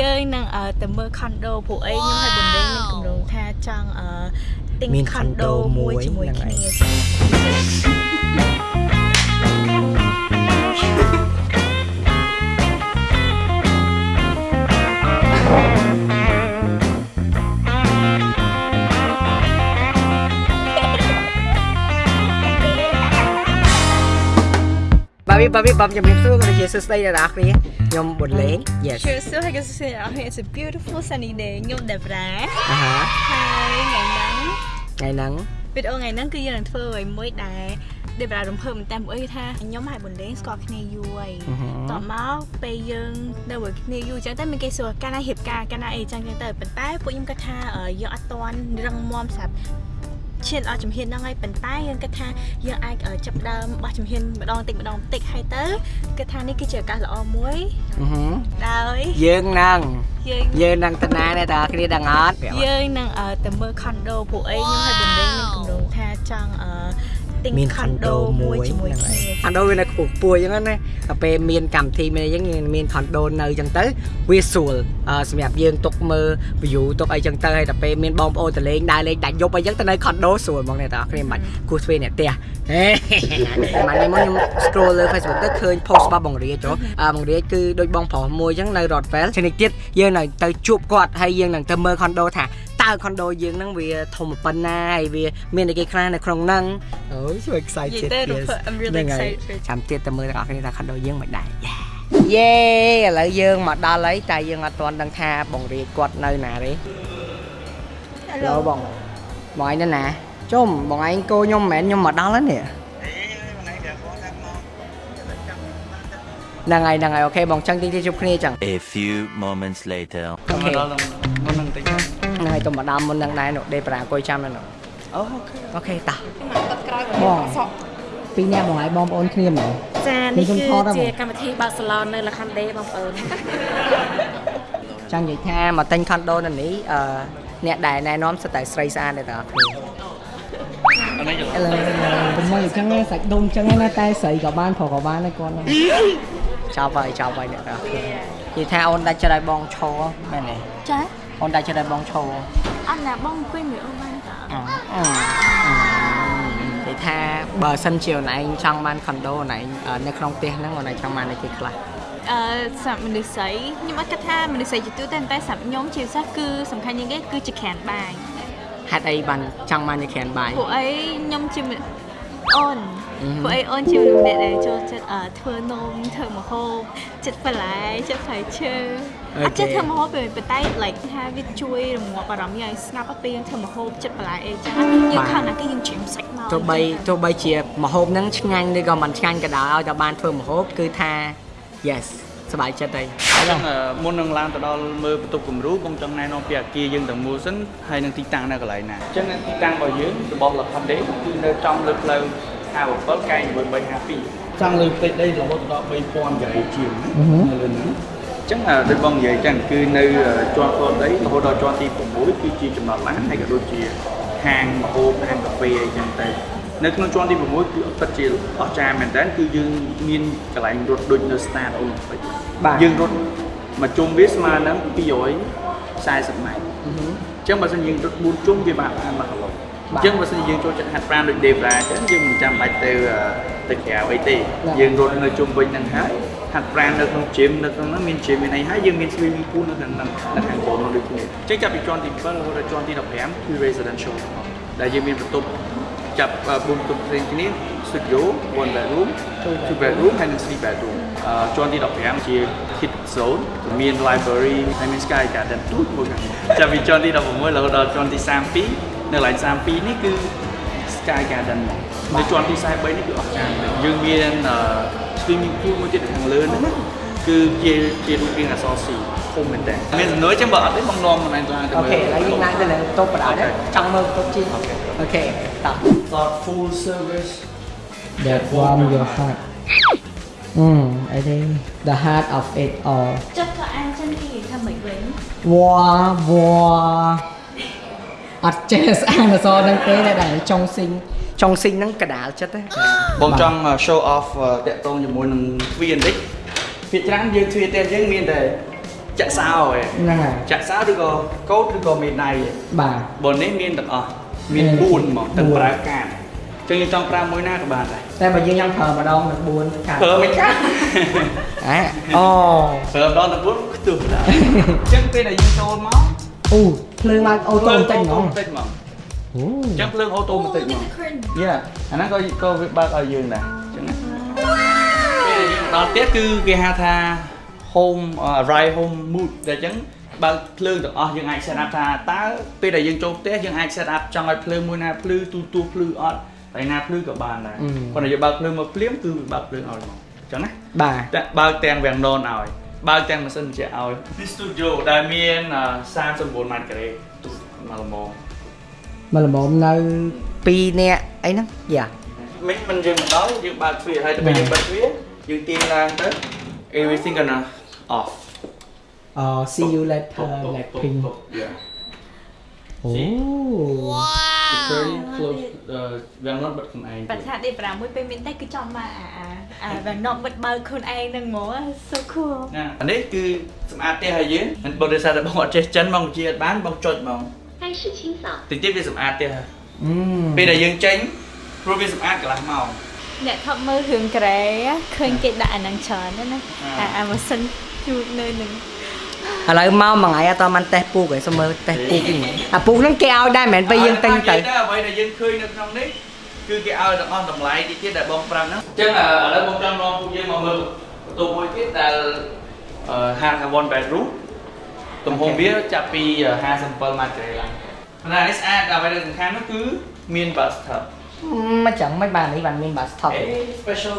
យើងនឹងទៅមើល condo ព្រោះអីខ្ញុំឲ្យបំពេញនឹងគម្រោងថាចង់ទិញ condo មួយជាមួយគ្នា បាទវាបាទវាបាទជំរាបសួរក៏ជាសួស្តីដល់អ្នកគ្នាខ្ញុំប៊ុនលេង Yes ជំរាបសួរហើយក៏សួស្តីដល់អ្នក It's a beautiful sunny day ខ្ញុំ Debra អាហាហើយថ្ងៃហ្នឹងថ្ងៃហ្នឹងវីដេអូថ្ងៃហ្នឹងគឺយើងនឹងធ្វើអ្វីមួយដែលដេបរ៉ារំភើបមែនតើព្រោះថាខ្ញុំហើយប៊ុនលេងស្គាល់គ្នាយូរហើយតមកពេលយើងនៅជាមួយគ្នាយូរអញ្ចឹងទៅមានគេសួរកាលណារៀបការកាលណាអីអញ្ចឹងទៅប៉ុន្តែពួកខ្ញុំគាត់ថាយើងអត់ទាន់រឹងមាំសម្រាប់ ឈានអស់ជំហានហ្នឹងហើយប៉ុន្តែយើងគិតថាយើងអាចចាប់ដើមបោះជំហានម្ដងតិចម្ដងតិចហើយទៅគិតថានេះគឺជាឱកាសល្អមួយដោយយើងនឹងយើងយើងនឹងតាណាដែរតើគ្នាដឹងអត់យើងនឹងទៅមើល condo ពួកអីខ្ញុំឲ្យបំពេញនឹងគម្រោងថាចង់ ទិញ condo មួយជាមួយគ្នា condo វានៅខ្ពស់ខ្ពស់អញ្ចឹងណាតែពេលមានកម្មវិធីមានអីចឹងមាន condo នៅអញ្ចឹងទៅវាស្រួលសម្រាប់យើងទុកមើល view ទុកអីចឹងទៅហើយតែពេលមានបងប្អូនទៅលេងដើរលេងដាច់យប់អីចឹងទៅនៅ condo ស្រួលហ្មងអ្នកទាំងអស់គ្នាមិនបាច់គោះទ្វេអ្នកផ្ទះហេម៉ានេះមកខ្ញុំ scroll លើ Facebook ទៅឃើញ post របស់បងរាជបងរាជគឺដូចបងប្រុសមួយចឹងនៅ Rotterdam ឆ្នាំនេះទៀតយើងនៅទៅជួបគាត់ហើយយើងនឹងទៅមើល condo ថា តើ condo យើងហ្នឹងវាធំប៉ុណ្ណាហើយវាមានអីគេខ្លះនៅក្នុងហ្នឹងអូយជួយ excited ហ្នឹងហើយចាំទៀតទៅមើលទាំងអស់គ្នាថា condo យើងមិនដែរយេឥឡូវយើងមកដល់ហើយតែយើងអត់ទាន់ដឹងថាបងរាជគាត់នៅណាទេ Hello បងបងឯងនៅណាជុំបងឯងគោខ្ញុំមិនមែនខ្ញុំមកដល់ហ្នឹងនេះហ្នឹងហើយហ្នឹងហើយ OK បងចឹងទីទីជួបគ្នាចឹង A few moments later អូខេ នឹងហើយទៅមកដល់មុននឹងដែរនោះដេប្រាអង្គុយចាំនៅនោះ OK OK តាបងពីរនាក់បងហើយបងប្អូនគ្នាហ្មងចានេះគឺជាកម្មវិធីបាសាឡននៅលខណ្ឌដេបងប្អូនចង់និយាយថាមកទិញខុនដូនៅនេះអឺអ្នកដែលណែនាំសិតតែស្រីស្អាតទេតាគ្នាឥឡូវខ្ញុំមកអញ្ចឹងសាច់ដុំអញ្ចឹងណាតែស្រីក៏បានប្រុសក៏បានដែរគាត់ចប់ហើយចប់ហើយអ្នកតាគ្នានិយាយថាអូនដាច់ចិត្តឲ្យបងឈរមែនទេចា អូនដាច់ចិត្តឲ្យបងឈរអត់ណាបងអង្គុយមើលអូនបានតានិយាយថាបើសិនជាអូនឯងចង់បានខុនដូអូនឯងនៅក្នុងផ្ទះហ្នឹងអូនឯងចង់បានអីគេខ្លះអឺសម្រាប់មនុស្សស្រីខ្ញុំអត់គិតថាមនុស្សស្រីជាទូទៅតែសម្រាប់ខ្ញុំជាពិសេសគឺសំខាន់ជាងគេគឺជាក្រានបាយហេតុអីបានចង់បានជាក្រានបាយពួកអីខ្ញុំជា អូនពួកអីអូនជាមនុស្សដែលចូលចិត្តធ្វើនំធ្វើម្ហូបចិត្តបន្លែចិត្តផ្លែឈើអត់ចិត្តធ្វើម្ហូបទេប៉ុន្តែ like ថាវាជួយរងាប់អារម្មណ៍យើងឲ្យស្ងប់ពេលយើងធ្វើម្ហូបចិត្តបន្លែអីចឹងយើងខំណាស់គេយើងច្រៀមសាច់មកទោះបីទោះបីជាម្ហូបហ្នឹងឆ្ងាញ់ឬក៏មិនឆ្ងាញ់ក៏ដោយឲ្យតែបានធ្វើម្ហូបគឺថា yes សบายចិត្តហើយអញ្ចឹងមុននឹងឡើងទៅដល់មើលបន្ទប់គំរូបងចង់ណែនាំពីអាគារយើងទាំងមូលសិនហើយនឹងទីតាំងនៅកន្លែងណាអញ្ចឹងទីតាំងរបស់យើងរបស់ Laconde គឺនៅចំលើផ្លូវ57កែ9352ចង់លើផ្ទៃដីរហូតដល់3000កៅជាងនៅលើហ្នឹងចឹងដូចបងនិយាយចឹងគឺនៅជាន់ខ្លួនដីរហូតដល់ជាន់ទី6គឺជាចំណតឡានហើយក៏ដូចជាហាងម្ហូបហាងកាហ្វេអីចឹងទៅ នៅក្នុងជាន់ទី6គឺពិតជាអស្ចារ្យមែនតើគឺយើងមានកន្លែងរត់ដូចនៅ Start Olympic យើងរត់មួយជុំវាស្មើនឹង240ម៉ែត្រអញ្ចឹងបើសិនយើងរត់4ជុំវាបានបាន1គីឡូអញ្ចឹងបើសិនយើងចូលចិត្តហាត់ប្រាណដូច Debra អញ្ចឹងយើងមិនចាំបាច់ទៅទៅក្រៅអីទេយើងរត់នៅជុំវិញហ្នឹងហើយហាត់ប្រាណនៅក្នុង gym នៅក្នុងហ្នឹងមាន gym មានអីហើយយើងមាន swimming pool នៅខាងហ្នឹងនៅខាងបននោះដូចគ្នាអញ្ចឹងចាប់ពីជាន់ទី7រហូតដល់ជាន់ទី15គឺ residential ដែលយើងមានបន្ទប់ ចាប់4បន្ទប់ផ្សេងគ្នា studio one bedroom two bedroom ហើយនិង three bedroom ជាន់ទី15ជា kid zone មាន library ហើយមាន sky garden ទូចមួយខាងចាប់ពីជាន់ទី16រហូតដល់ជាន់ទី32នៅកន្លែង32នេះគឺ sky garden មកនៅជាន់ទី43នេះគឺអស្ចារ្យយើងមាន swimming pool មួយទៀតខាងលើហ្នឹងគឺជាជារូបរាងអក្សរ C ធំមែនតើមានសំណួរចឹងបើអត់ទេបងនាំមិនឯងឡើងទៅមើលអូខេឥឡូវយើងឡើងទៅលើតូបបដាចង់មើលតូបជីអូខេតោះ thoughtful service that warm your heart អឺ I think the heart of it all ចិត្តក៏អានចឹងគេថាមិនវិញវ៉ាវ៉ាអត់ចេះស្អាតអសរនឹងទេតែចុងស៊ីងចុងស៊ីងហ្នឹងកដាលចិត្តទេបងចង់ show off តាក់ទងជាមួយនឹងទ្វារបន្តិចភាគច្រើនយើងទ្វារតែយើងមានតែ ចចាក់សោឯងហ្នឹងហើយចាក់សោឬក៏កោតឬក៏មេដៃឯងបាទបើនេះមានទាំងអស់មានមាន4ហ្មងទាំង4ប្រើកាតចឹងយើងចង់ប្រើមួយណាក៏បានដែរតែបើយើងញ៉ាំប្រើម្ដងដល់4កាត់ប្រើមិនកាត់អាអូប្រើម្ដងទាំង4ខ្ទុះដែរចឹងពេលដែលយើងចូលមកអូភ្លើងឡើងអូតូបន្តិចហ្មងបន្តិចហ្មងអូចឹងភ្លើងអូតូបន្តិចហ្មងយ៉ាអាហ្នឹងក៏ក៏វាបើកឲ្យយើងដែរអញ្ចឹងណាពេលយើងដល់ផ្ទះគឺគេហៅថា home arrive home mood តែអញ្ចឹងបើកភ្លើងទាំងអស់យើងអាច set up ថាតើពេលដែលយើងចូលផ្ទះយើងអាច set up ចង់ឲ្យភ្លើងមួយណាភ្លឺទូទួភ្លឺអត់តែណាភ្លឺក៏បានដែរប៉ុន្តែយើងបើកភ្លើងមកភ្លាមគឺវាបើកភ្លើងឲ្យហ្មងអញ្ចឹងណាបាទតែបើកទាំងវាំងននឲ្យបើកទាំងម៉ាស៊ីនត្រជាក់ឲ្យនេះ studio ដែលមាន39ម៉ែត្រការ៉េទូមកល្មមមកល្មមនៅ2នាក់អីហ្នឹងយ៉ាមិនមិនយើងមកដល់យើងបើកទ្វារហើយទៅពេលយើងបើកទ្វារយើងទាញឡើងទៅ everything gonna off. Oh, see you later, Blackpink. Yeah. Oh. See? Wow. Very close. Uh, we are not but ខ្លួនឯង.បាត់ថាដេ6ពេលមានតែគឺចំមកអាអា we are not but បើខ្លួនឯងនឹងហ្មង so cool. ណាអានេះគឺសម្អាតផ្ទះឲ្យយើងមិនបើដោយសារតែបងអត់ចេះចិនបងជាអត់បានបងចុចហ្មងហើយឈឺឈិញសោះតិចទៀតវាសម្អាតផ្ទះពេលដែលយើងចេញព្រោះវាសម្អាតកន្លះម៉ោងអ្នកថតមើលរឿងក្រែឃើញគេដាក់អានឹងច្រើនណាអាម៉ាស៊ីន ជូតនៅនឹងឥឡូវមកមួយថ្ងៃអត់តបានតេស្តពូកឯងសុំមើលតេស្តពូកវិញអាពូកហ្នឹងគេឲ្យដែរមិនមែនពេលយើងទិញទៅតែអ្វីដែលយើងឃើញនៅក្នុងនេះគឺគេឲ្យទាំងអស់តម្លៃតិចទៀតដែលបងប្រាប់ហ្នឹងអញ្ចឹងឥឡូវបងចង់នាំពួកយើងមកមើលបន្ទប់មួយទៀតដែលអឺហាង one bedroom ទំហំវាចាប់ពី57ម៉ែត្រការ៉េឡើងប៉ុន្តែនេះស្អាតអ្វីដែលសំខាន់នោះគឺមាន bathtub មិនចឹងមិនបាននេះបានមានបាសថប់អេ special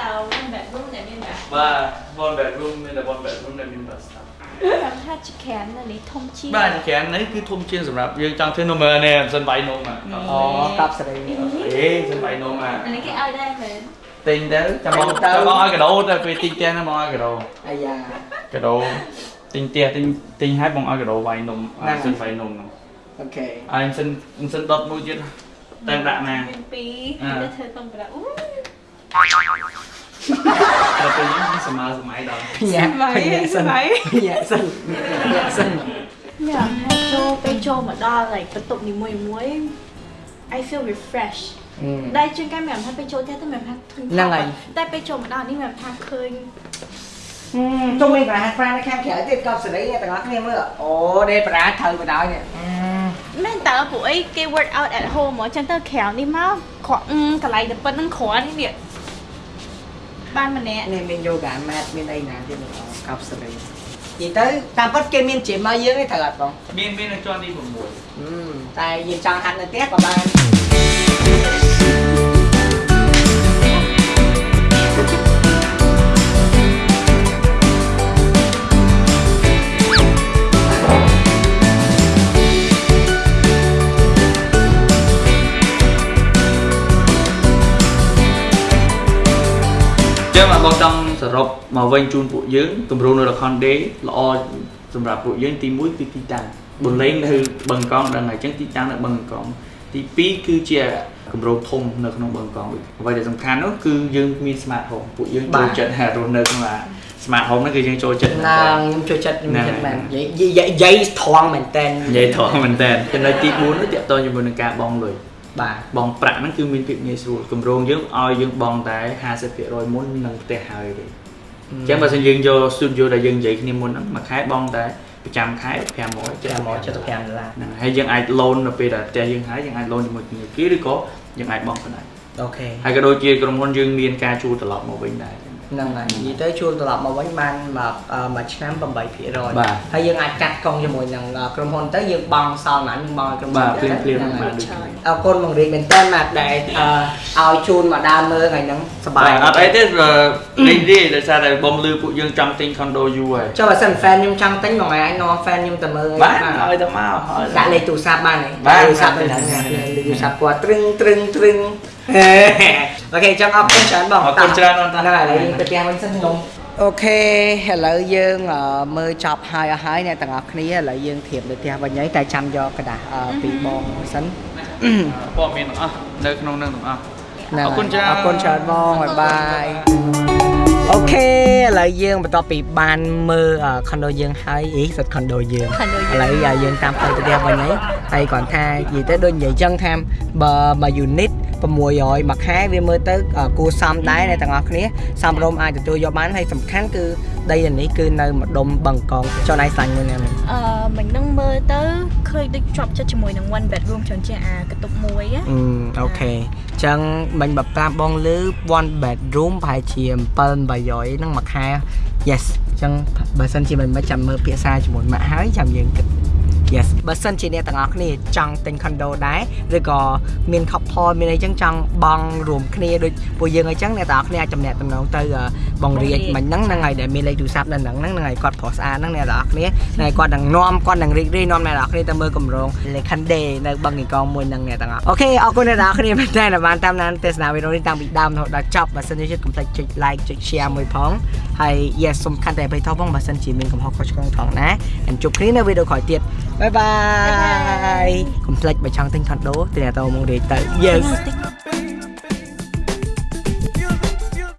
តែតើមិនបែបនោះតែមានបែបបាទ one bedroom មានតែ one bedroom ដែលមាន bathtub ខ្ញុំថាជាក្រានណានេះធំជាងបាទច្រាននេះគឺធំជាងសម្រាប់យើងចង់ធ្វើនំនេះមិនសិនបាយនំអាអូកប់សេរីអេសិនបាយនំអាអានេះគេឲ្យដែរមែនទិញទៅចាំបងទៅចាំបងឲ្យកដោទៅពេលទិញផ្ទះហ្នឹងបងឲ្យកដោអាយ៉ាកដោទិញផ្ទះទិញទិញឲ្យបងឲ្យកដោវាយនំហ្នឹងអាសិនវាយនំហ្នឹងអូខេហើយមិនសិនមិនសិនដុតមួយទៀតតែដាក់ណាមានពីរអ่าតែធ្វើកំប្រាអូ តែពេលនេះមានសម័យសម័យដល់ញ៉ាក់ញ៉ាក់សិនញ៉ាក់សិនញ៉ាក់សិនញ៉ាំហើយចូលពេលចូលមកដល់ like បន្ទប់នីមួយមួយ I feel refresh ដែលជាងកាយមានថាពេលចូលផ្ទះទៅមានថាធុញហ្នឹងហើយតែពេលចូលមកដល់នេះមានថាឃើញជុំវិញប្រាហាប្រានៅខាងក្រៅទៀតកប់សេរីអ្នកទាំងអស់គ្នាមើលអូដេប្រាត្រូវបណ្ដោយនេះមែនតើពួកអីគេ work out at home ហ្មងចឹងទៅក្រៅនេះមកគ្រាន់អឺកន្លែងតែប៉ុណ្្នឹងគ្រាន់នេះ បានម្នាក់នេះមាន yoga mat មានអីណាទៀតកប់សេរីនិយាយទៅតាមពិតគេមាន gym មកយើងទេត្រូវអត់បងមានមាននៅជាន់ទី6អឺតែយើងចង់ហាត់នៅផ្ទះក៏បាន ចឹងមកបងចង់សរុបមកវិញជូនពួកយើងគម្រោងនៅ Recon Day ល្អសម្រាប់ពួកយើងទី1គឺទីតាំងបលេងនៅបឹងកងដឹងហើយចឹងទីតាំងនៅបឹងកងទី2គឺជាគម្រោងធំនៅក្នុងបឹងកងវិញអ្វីដែលសំខាន់នោះគឺយើងមាន smart home ពួកយើងបាចូលទចិត្តហ่ารស់នៅក្នុងអា smart home ហ្នឹងគឺយើងចូលចិត្តណាមែនតើខ្ញុំចូលចិត្តខ្ញុំហ្នឹងចិត្តមែនហើយនិយាយនិយាយត្រង់មែនតើនិយាយត្រង់មែនតើចំណុចទី4នោះតកតងជាមួយនឹងការបងលុយ បាទបងប្រាក់ហ្នឹងគឺមានភាពងាយស្រួលគម្រោងយើងឲ្យយើងបងតែ50%មុននឹងផ្ទះហើយទេអញ្ចឹងបើសិនយើងយក studio ដែលយើងនិយាយគ្នាមុនហ្នឹងមួយខែបងតែប្រចាំខែ500 575ដុល្លារហ្នឹងហើយយើងអាច loan នៅពេលដែលផ្ទះយើងហើយយើងអាច loan ជាមួយធនាគារឬក៏យើងអាចបង់ក៏ដែរអូខេហើយក៏ដូចជាក្រុមហ៊ុនយើងមានការជួលត្រឡប់មកវិញដែរ ហ្នឹងហើយនិយាយទៅជួលត្រឡប់មកវិញបានមកអឺមួយឆ្នាំ8%បាទហើយយើងអាចកាត់កង់ជាមួយនឹងអឺក្រុមហ៊ុនទៅយើងបង់សល់ប៉ុន្មានយើងបង់ឲ្យក្រុមហ៊ុបាទនភ្លាមភ្លាមហ្នឹងបានហើយដូចគ្នាអរគុណបងរៀងមែនតើម៉ាត់ដែលអឺឲ្យជូនមកដើមមើលថ្ងៃហ្នឹងសប្បាយបាទអត់អីទេលេងទេដោយសារតែបងលឺពួកយើងចង់ទិញ condo យូរហើយចុះបើសិន fan ខ្ញុំចង់ទិញមួយថ្ងៃអាចនាំ fan ខ្ញុំទៅមើលបាទឲ្យទៅមកឲ្យដាក់លេខទូរស័ព្ទបានទេបាទទូរស័ព្ទទៅហ្នឹងលេខទូរស័ព្ទគាត់ត្រឹងត្រឹងត្រឹង អូខេចង់អរគុណច្រើនបង អរគុណច្រើនបងតា ហ្នឹងហើយឥឡូវយើងទៅផ្ទះវិញសិនខ្ញុំអូខេឥឡូវយើងអឺមើលចប់ហើយអស់ហើយអ្នកទាំងអស់គ្នាឥឡូវយើងធៀបទៅផ្ទះវិញហើយតែចាំយកกระดาษអឺពីបងសិន ព័ត៌មានទាំងអស់នៅក្នុងនឹងទាំងអស់ ហ្នឹង អរគុណច្រើន អរគុណច្រើនបងបាយបាយ អូខេឥឡូវយើងបន្ទាប់ពីបានមើលខុនដូយើងហើយអីសិតខុនដូយើង Condo ឥឡូវយើងតាមទៅផ្ទះវិញហើយហើយគាត់ថានិយាយទៅដូចនិយាយចឹងថាបើមួយ unit 600មួយខែវាមើលទៅគួរសមដែរអ្នកទាំងអស់គ្នាសមរម្យអាចទទួលយកបានហើយសំខាន់គឺដីនេះគឺនៅម្ដុំបឹងកងចុះណៃសាញ់មួយណានេះអឺមិញនឹងមើលទៅឃើញដូចជាប់ចិត្តជាមួយនឹង one bedroom ច្រើនជាងអាកន្ទប់មួយណាអឺអូខេចឹងមិញបើប្រាប់បងលឺ one bedroom ប្រហែលជា7 800ហ្នឹងមួយខែ yes ចឹងបើសិនជាមិនមិនចាំមើលភាសាជាមួយម៉ាក់ហើយចាំយើងគិត yes បើសិនជាអ្នកទាំងអស់គ្នាចង់ទិញ condo ដែរឬក៏មាន couple មានអីចឹងចង់បងរួមគ្នាដូចពួកយើងអីចឹងអ្នកទាំងអស់គ្នាអាចចំណាក់តំណងទៅអឺបងរាជមិញហ្នឹងហ្នឹងហើយដែលមានលេខទូរស័ព្ទនៅហ្នឹងហ្នឹងហ្នឹងហើយគាត់ប្រុសស្អាតហ្នឹងអ្នកទាំងអស់គ្នាហើយគាត់នឹងនាំគាត់នឹងរីករាយនាំអ្នកទាំងអស់គ្នាទៅមើលកម្រង Lekande នៅបឹងកងមួយហ្នឹងអ្នកទាំងអស់អូខេអរគុណអ្នកទាំងអស់គ្នាមែនតើដែលបានតាមដានទស្សនាវីដេអូនេះតាំងពីដើមរហូតដល់ចប់បើសិនជាជិតកុំភ្លេចចុច like ចុច share មួយផងហើយ yes សំខាន់តែអ្វីថោះផងបើសិនជាមានកំហុសខុសឆ្គងថងណាហើយជួបគ្នានៅវីដេអូក្រោយទៀតបាយបាយកុំភ្លេចបើចង់ទិញ condo ទៅអ្នកតមករៀបទៅ yes Tengok, tengok.